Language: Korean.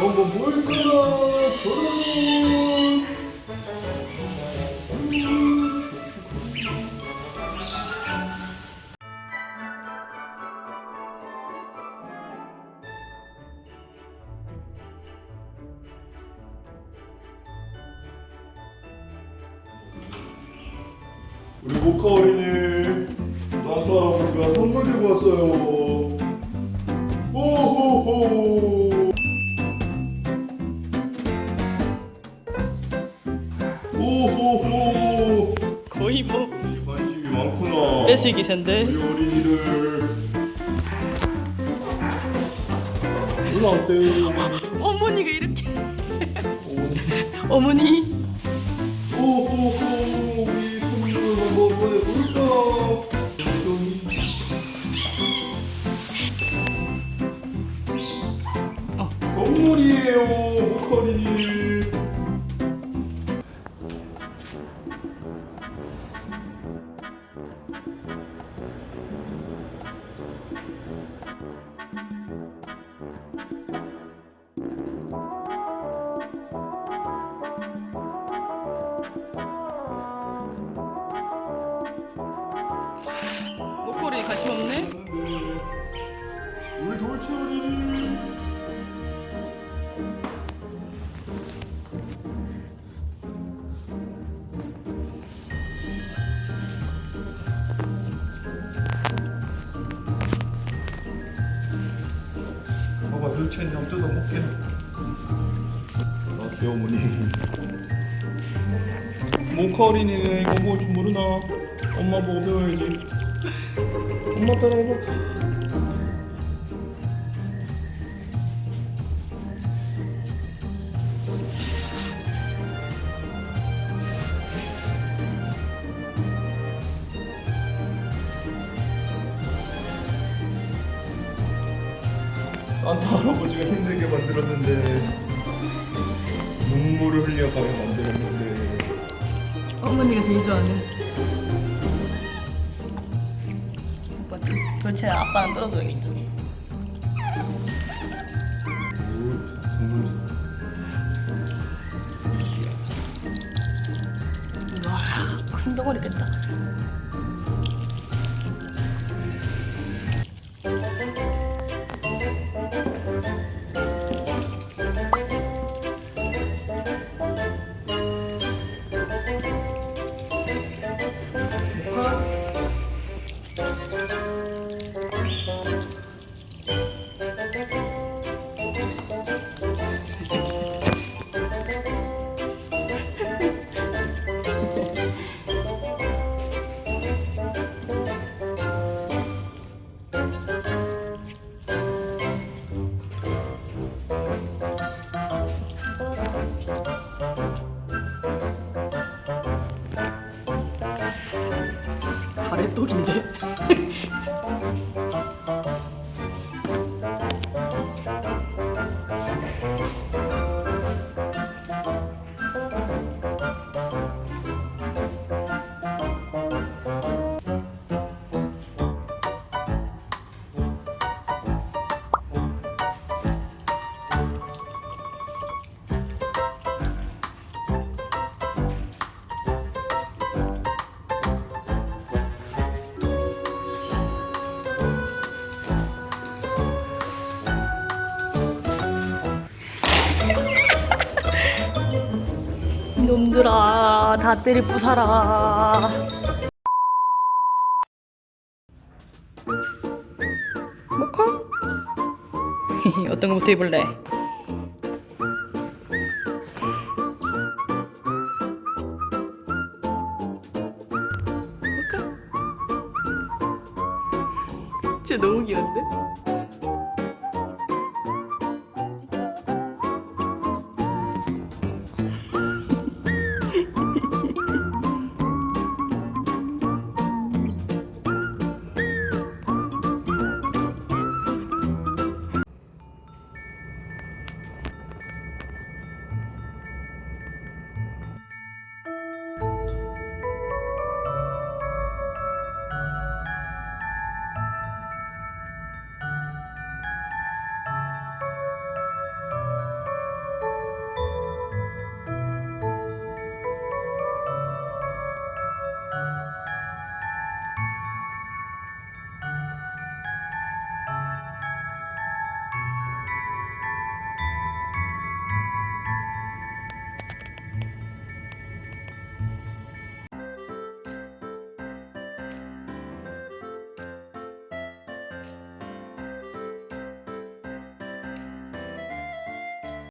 한번 볼까나 저런 우리 모카 어린이 산타 할아버지가 선물 들고 왔어요 뭐 관심이 많구나 뺏을 기세인데 우리 어린이를 누나 어때요? 어머니가 이렇게 어머니 오호호 우리 손님을 한번 보내볼까? 어. 선물이에요 모카린이 모코리 관심 없네? 우리 돌체 어린이 돌체는 좀 뜯어 먹게 아 귀여우니 모카 어린이네 이거 뭐 좀 모르나? 엄마 보고 배워야지. 엄마 따라 해봐 산타 할아버지가 힘들게 만들었는데 눈물을 흘려가며 만들었는데. 어머니가 제일 좋아하는. 오빠 도대체 아빠는 떨어져야겠다. 와 큰 덩어리 됐다 가래떡인데 놈들아 다 때리 부사라 모카? 어떤 거부터 입을래? 모카? 진짜 너무 귀여운데?